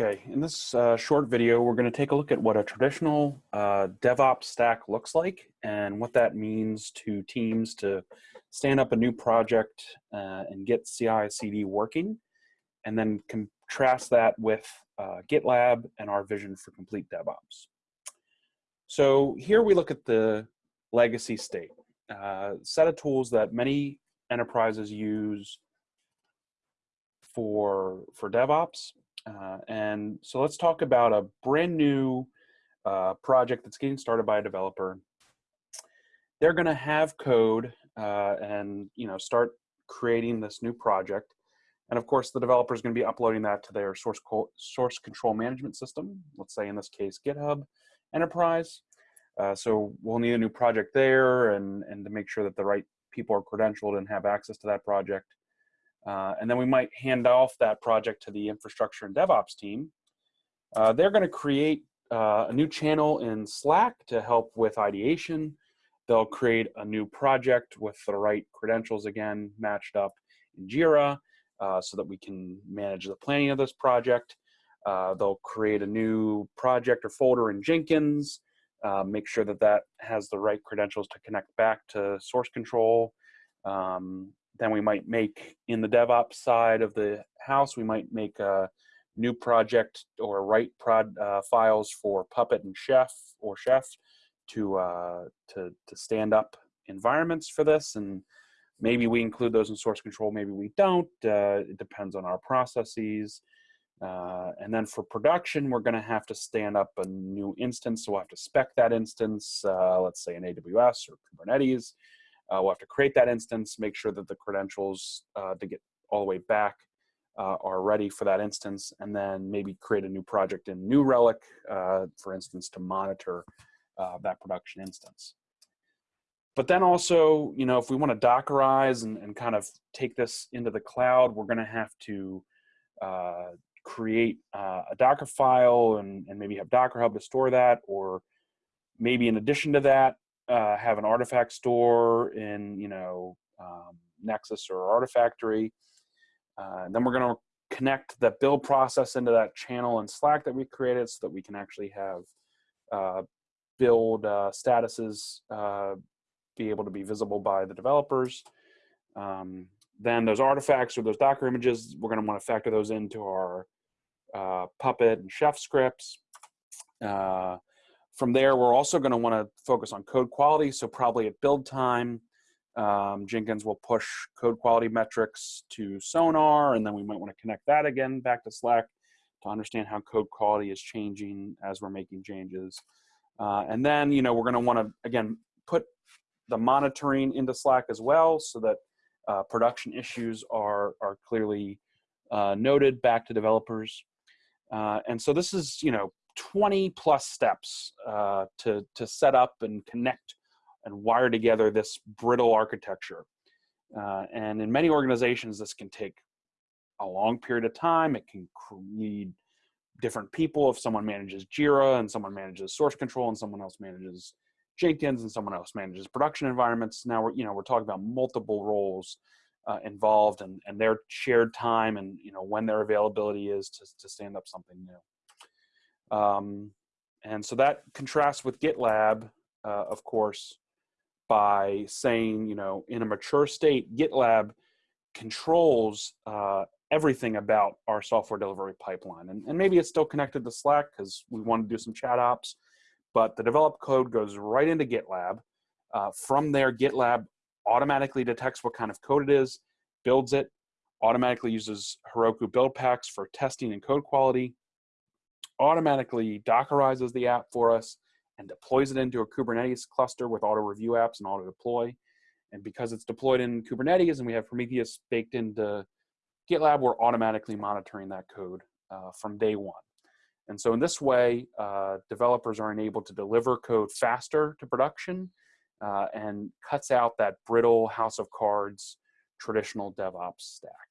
Okay, in this uh, short video, we're going to take a look at what a traditional uh, DevOps stack looks like and what that means to teams to stand up a new project uh, and get CI/CD working, and then contrast that with uh, GitLab and our vision for complete DevOps. So here we look at the legacy state, uh, set of tools that many enterprises use for for DevOps uh, and so let's talk about a brand new uh, project that's getting started by a developer. They're going to have code uh, and you know start creating this new project. And of course, the developer is going to be uploading that to their source source control management system. Let's say in this case, GitHub Enterprise. Uh, so we'll need a new project there, and and to make sure that the right people are credentialed and have access to that project. Uh, and then we might hand off that project to the infrastructure and DevOps team. Uh, they're going to create uh, a new channel in Slack to help with ideation. They'll create a new project with the right credentials again matched up in Jira uh, so that we can manage the planning of this project. Uh, they'll create a new project or folder in Jenkins, uh, make sure that that has the right credentials to connect back to source control. Um, then we might make in the DevOps side of the house, we might make a new project or write prod uh, files for Puppet and Chef or Chef to, uh, to, to stand up environments for this. And maybe we include those in source control, maybe we don't. Uh, it depends on our processes. Uh, and then for production, we're gonna have to stand up a new instance. So we'll have to spec that instance, uh, let's say in AWS or Kubernetes. Uh, we'll have to create that instance, make sure that the credentials uh, to get all the way back uh, are ready for that instance, and then maybe create a new project in New Relic, uh, for instance, to monitor uh, that production instance. But then also, you know, if we want to Dockerize and, and kind of take this into the cloud, we're going to have to uh, create a Docker file and, and maybe have Docker Hub to store that, or maybe in addition to that, uh, have an artifact store in you know um, Nexus or Artifactory. Uh, then we're going to connect the build process into that channel in Slack that we created so that we can actually have uh, build uh, statuses uh, be able to be visible by the developers. Um, then those artifacts or those Docker images, we're going to want to factor those into our Puppet and Chef scripts. Uh, from there, we're also going to want to focus on code quality. So probably at build time, um, Jenkins will push code quality metrics to Sonar, and then we might want to connect that again back to Slack to understand how code quality is changing as we're making changes. Uh, and then, you know, we're going to want to, again, put the monitoring into Slack as well so that uh, production issues are, are clearly uh, noted back to developers. Uh, and so this is, you know, 20 plus steps uh, to, to set up and connect and wire together this brittle architecture. Uh, and in many organizations, this can take a long period of time. It can need different people. If someone manages Jira and someone manages source control and someone else manages Jenkins and someone else manages production environments. Now we're, you know, we're talking about multiple roles uh, involved and, and their shared time and, you know, when their availability is to, to stand up something new. Um, and so that contrasts with GitLab, uh, of course, by saying, you know, in a mature state, GitLab controls uh, everything about our software delivery pipeline. And, and maybe it's still connected to Slack because we want to do some chat ops, but the developed code goes right into GitLab. Uh, from there, GitLab automatically detects what kind of code it is, builds it, automatically uses Heroku build packs for testing and code quality, automatically Dockerizes the app for us and deploys it into a Kubernetes cluster with auto review apps and auto deploy. And because it's deployed in Kubernetes and we have Prometheus baked into GitLab, we're automatically monitoring that code uh, from day one. And so in this way, uh, developers are enabled to deliver code faster to production uh, and cuts out that brittle house of cards traditional DevOps stack.